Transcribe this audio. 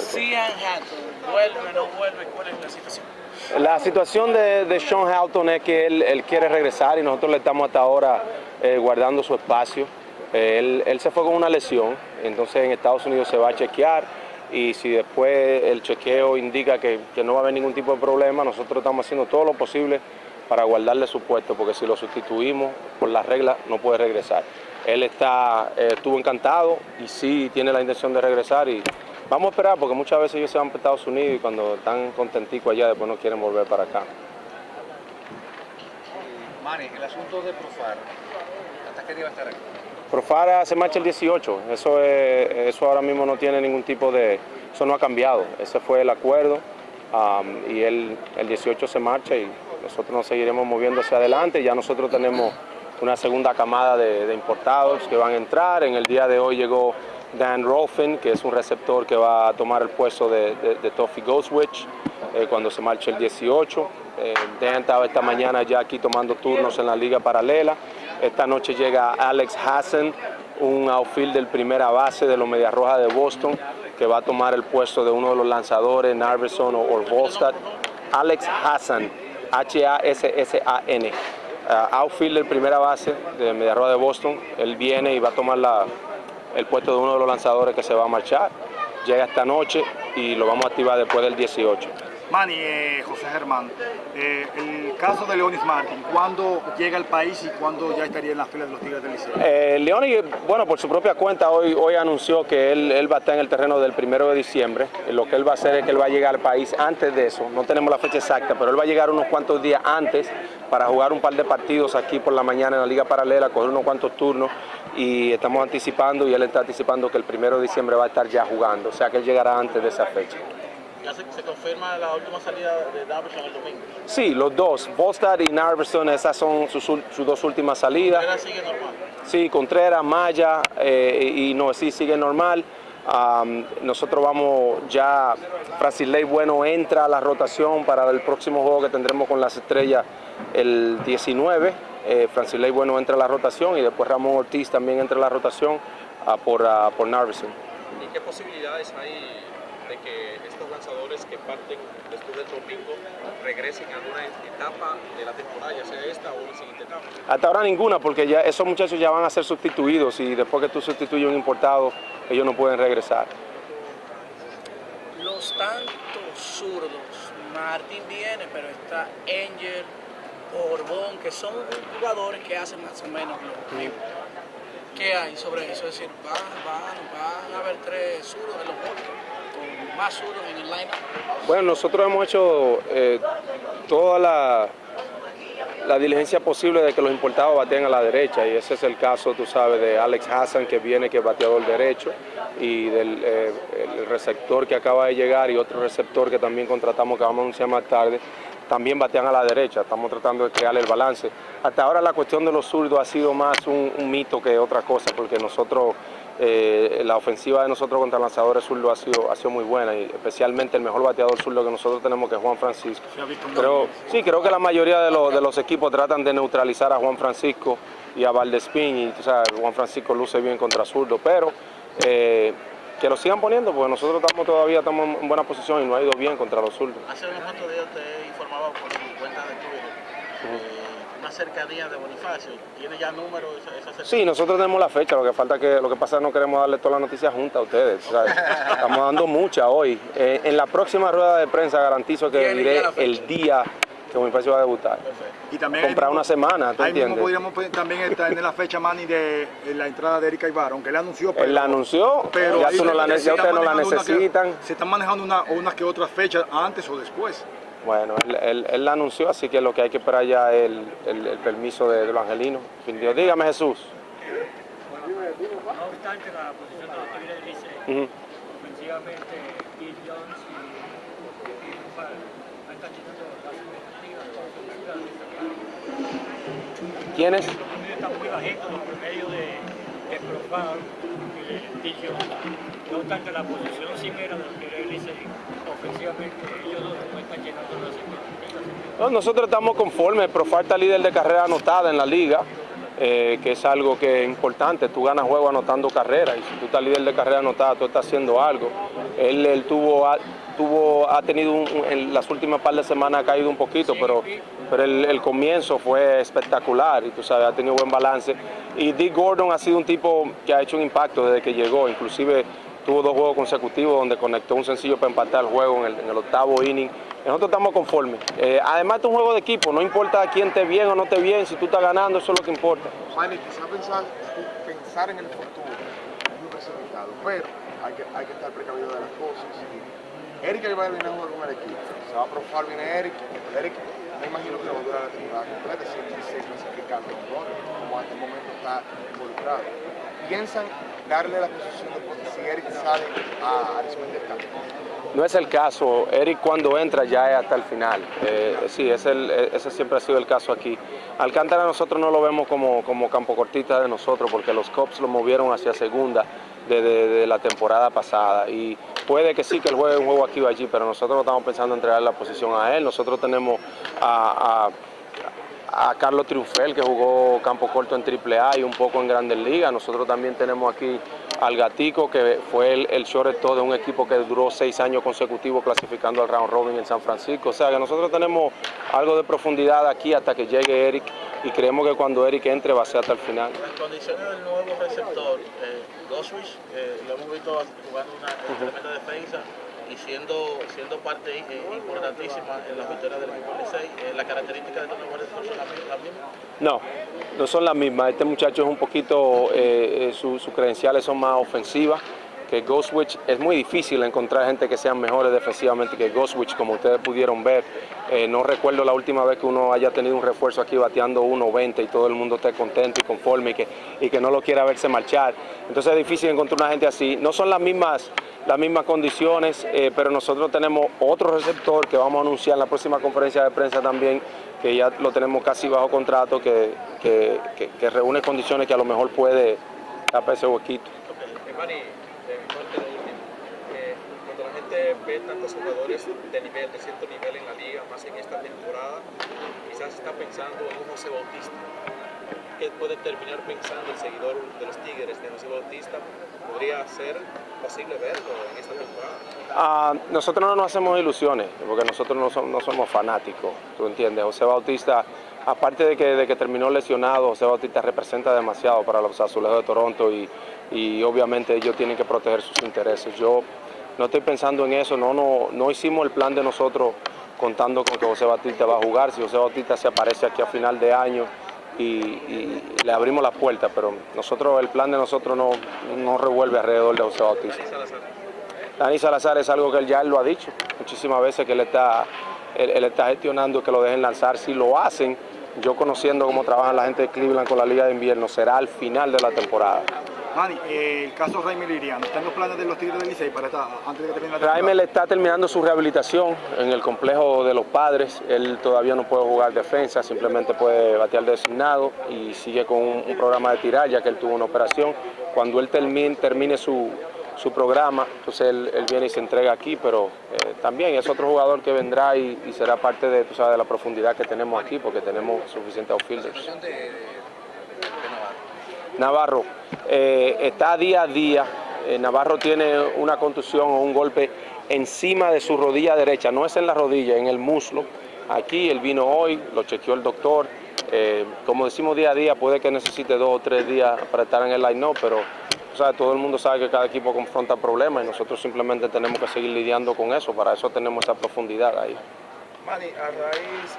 Sean Hatton, ¿vuelve o no vuelve? ¿Cuál es la situación? La situación de, de Sean Halton es que él, él, quiere regresar y nosotros le estamos hasta ahora eh, guardando su espacio. Eh, él, él, se fue con una lesión, entonces en Estados Unidos se va a chequear y si después el chequeo indica que, que no va a haber ningún tipo de problema, nosotros estamos haciendo todo lo posible para guardarle su puesto, porque si lo sustituimos por las reglas no puede regresar. Él está, eh, estuvo encantado y sí tiene la intención de regresar y Vamos a esperar porque muchas veces ellos se van para Estados Unidos y cuando están contenticos allá después no quieren volver para acá. Manny, el asunto de Profar, ¿hasta qué día va a estar aquí? Profar se marcha el 18, eso, es, eso ahora mismo no tiene ningún tipo de, eso no ha cambiado, ese fue el acuerdo um, y el, el 18 se marcha y nosotros nos seguiremos moviendo hacia adelante, ya nosotros tenemos una segunda camada de, de importados que van a entrar, en el día de hoy llegó Dan Rolfin, que es un receptor que va a tomar el puesto de, de, Toffee Ghostwitch eh, cuando se marche el 18. Eh, Dan estaba esta mañana ya aquí tomando turnos en la liga paralela. Esta noche llega Alex Hassan, un outfielder primera base de los Medias Rojas de Boston, que va a tomar el puesto de uno de los lanzadores, Narveson o, o Volstad. Alex Hassan, H-A-S-S-A-N. Uh, outfielder primera base de Medias Rojas de Boston. Él viene y va a tomar la, el puesto de uno de los lanzadores que se va a marchar. Llega esta noche y lo vamos a activar después del 18. Manny, eh, José Germán, eh, el caso de Leonis Martin, ¿cuándo llega al país y cuándo ya estaría en las filas de los Tigres del Liceo? Eh, Leonis, bueno, por su propia cuenta, hoy, hoy anunció que él, él, va a estar en el terreno del primero de diciembre. Lo que él va a hacer es que él va a llegar al país antes de eso. No tenemos la fecha exacta, pero él va a llegar unos cuantos días antes para jugar un par de partidos aquí por la mañana en la Liga Paralela, coger unos cuantos turnos y estamos anticipando y él está anticipando que el primero de diciembre va a estar ya jugando, o sea que él llegará antes de esa fecha. ¿Ya se, se confirma la última salida de Narverson el domingo? Sí, los dos, Bostad y Narverson, esas son sus, sus dos últimas salidas. ¿Contreras sigue normal? Sí, Contreras, Maya eh, y no, sí sigue normal. Um, nosotros vamos ya, Francilei Bueno entra a la rotación para el próximo juego que tendremos con las estrellas el 19. Eh, Francilei Bueno entra a la rotación y después Ramón Ortiz también entra a la rotación uh, por, uh, por Narvison. ¿Y qué posibilidades hay de que estos lanzadores que parten después del domingo regresen a alguna etapa de la temporada, ya sea esta o la siguiente etapa? Hasta ahora ninguna, porque ya esos muchachos ya van a ser sustituidos y después que tú sustituyes un importado, ellos no pueden regresar. Los tantos zurdos, Martín viene, pero está Angel, Borbón, que son jugadores que hacen más o menos lo mismo. ¿Qué hay sobre eso? Es decir, van, van, van a haber tres zurdos en los botes, o más zurdos en el line Bueno, nosotros hemos hecho eh, toda la, diligencia posible de que los importados bateen a la derecha y ese es el caso, tú sabes, de Alex Hassan que viene que es bateador derecho y del eh, receptor que acaba de llegar y otro receptor que también contratamos que vamos a anunciar más tarde, también batean a la derecha, estamos tratando de crear el balance. Hasta ahora la cuestión de los zurdos ha sido más un, un mito que otra cosa, porque nosotros, eh, la ofensiva de nosotros contra lanzadores zurdos ha sido, ha sido muy buena, y especialmente el mejor bateador zurdo que nosotros tenemos, que es Juan Francisco. Pero sí, creo que la mayoría de, los, de los equipos tratan de neutralizar a Juan Francisco y a Valdespín, y o sea, Juan Francisco luce bien contra zurdo, pero... Eh, que lo sigan poniendo, porque nosotros estamos todavía estamos en buena posición y no ha ido bien contra los zurdos. Hace unos cuantos días usted informaba por su cuenta de Twitter eh, una cercanía de Bonifacio. ¿Tiene ya números esa, esa Sí, nosotros tenemos la fecha, lo que falta que lo que pasa es que no queremos darle todas las noticias juntas a ustedes. Estamos dando muchas hoy. Eh, en la próxima rueda de prensa garantizo que diré el día que Bonifacio va a debutar. Perfecto. Y también comprar una semana, ¿tú ahí entiendes? mismo podríamos también estar en la fecha, Manny, de, la entrada de Erika Ibarra, aunque él anunció, pero... Él la anunció, pero ya, tú no la, ya ustedes no la necesitan. Que, se están manejando una, unas que otras fechas antes o después. Bueno, él, él, él, la anunció, así que lo que hay que esperar ya es el, el, el permiso de, de, los angelinos. Dios, dígame Jesús. No obstante la posición de los Tigres del Licey, uh -huh. ofensivamente Bill Jones y, están ¿Quiénes? Están muy bajitos, los promedios de, de Profar y de. No obstante la posición de los Licey, ofensivamente ellos no están llenando. No, nosotros estamos conformes, Profar está líder de carrera anotada en la liga. eh, que es algo que es importante. Tú ganas juego anotando carreras y si tú estás líder de carrera anotada, tú estás haciendo algo. Él, él tuvo, ha, tuvo, ha tenido un, en las últimas par de semanas ha caído un poquito, pero, pero el, comienzo fue espectacular y tú sabes, ha tenido buen balance. Y Dick Gordon ha sido un tipo que ha hecho un impacto desde que llegó, inclusive tuvo dos juegos consecutivos donde conectó un sencillo para empatar el juego en el, octavo inning. Nosotros estamos conformes. Eh, además, es un juego de equipo, no importa quién te bien o no te bien, si tú estás ganando, eso es lo que importa. Manny, quizás pensar, pensar en el futuro es muy precipitado, pero hay que, estar precavido de las cosas. Eric Aybar viene a jugar con el equipo, se va a probar, viene Eric, Eric me imagino que va a durar la temporada completa, si él se clasificando como hasta el momento está involucrado. Piensan darle la posición de si Eric sale a, a responder el campo. No es el caso, Eric cuando entra ya es hasta el final, eh, sí, es el, ese siempre ha sido el caso aquí. Alcántara nosotros no lo vemos como, como campo cortita de nosotros porque los Cops lo movieron hacia segunda de la temporada pasada y puede que sí que él juegue un juego aquí o allí, pero nosotros no estamos pensando en entregar la posición a él, nosotros tenemos a, a a Carlos Triunfel, que jugó campo corto en AAA y un poco en Grandes Ligas. Nosotros también tenemos aquí al Gatico, que fue el, el shortstop de un equipo que duró seis años consecutivos clasificando al round robin en San Francisco. O sea que nosotros tenemos algo de profundidad aquí hasta que llegue Eric y creemos que cuando Eric entre va a ser hasta el final. Las condiciones del nuevo receptor, eh, Goswich, eh, lo hemos visto jugando una uh -huh. tremenda defensa y siendo, siendo parte eh, importantísima en las victorias del equipo Licey, eh, ¿las características de estos jugadores son las, mismas? No, no son las mismas. Este muchacho es un poquito, eh, sus su credenciales son más ofensivas que Ghostwitch. Es muy difícil encontrar gente que sean mejores defensivamente que Ghostwitch, como ustedes pudieron ver. Eh, no recuerdo la última vez que uno haya tenido un refuerzo aquí bateando 1.20 y todo el mundo esté contento y conforme y que, y que no lo quiera verse marchar. Entonces es difícil encontrar una gente así. No son las mismas, las mismas condiciones, eh, pero nosotros tenemos otro receptor que vamos a anunciar en la próxima conferencia de prensa también, que ya lo tenemos casi bajo contrato, que, que, que, que reúne condiciones que a lo mejor puede tapar ese huequito. Okay ve tantos jugadores de nivel, de cierto nivel en la liga, más en esta temporada, quizás está pensando en un José Bautista. ¿Qué puede terminar pensando el seguidor de los Tigres de José Bautista? ¿Podría ser posible verlo en esta temporada? Uh, nosotros no nos hacemos ilusiones, porque nosotros no somos, fanáticos, ¿tú entiendes? José Bautista, aparte de que, que terminó lesionado, José Bautista representa demasiado para los azulejos de Toronto y, obviamente ellos tienen que proteger sus intereses. Yo no estoy pensando en eso, no, hicimos el plan de nosotros contando con que José Batista va a jugar, si José Batista se aparece aquí a final de año y, y le abrimos la puerta, pero nosotros el plan de nosotros no, no revuelve alrededor de José Batista. Dani Salazar es algo que él ya él lo ha dicho muchísimas veces que él está, él, él está gestionando que lo dejen lanzar, si lo hacen, yo conociendo cómo trabaja la gente de Cleveland con la Liga de Invierno, será al final de la temporada. Manny, eh, el caso Raimel Liriano, ¿están los planes de los Tigres del Licey para esta, antes de que termine la temporada? Raimel está terminando su rehabilitación en el complejo de los padres. Él todavía no puede jugar defensa, simplemente puede batear designado y sigue con un, programa de tirar, ya que él tuvo una operación. Cuando él termine, termine su, su programa, entonces él, él, viene y se entrega aquí, pero eh, también es otro jugador que vendrá y, y, será parte de, tú sabes, de la profundidad que tenemos aquí, porque tenemos suficientes outfielders. Navarro eh, está día a día. Eh, Navarro tiene una contusión o un golpe encima de su rodilla derecha, no es en la rodilla, en el muslo. Aquí él vino hoy, lo chequeó el doctor. Eh, como decimos día a día, puede que necesite dos o tres días para estar en el line-up, pero todo el mundo sabe que cada equipo confronta problemas y nosotros simplemente tenemos que seguir lidiando con eso. Para eso tenemos esa profundidad ahí. Manny, a raíz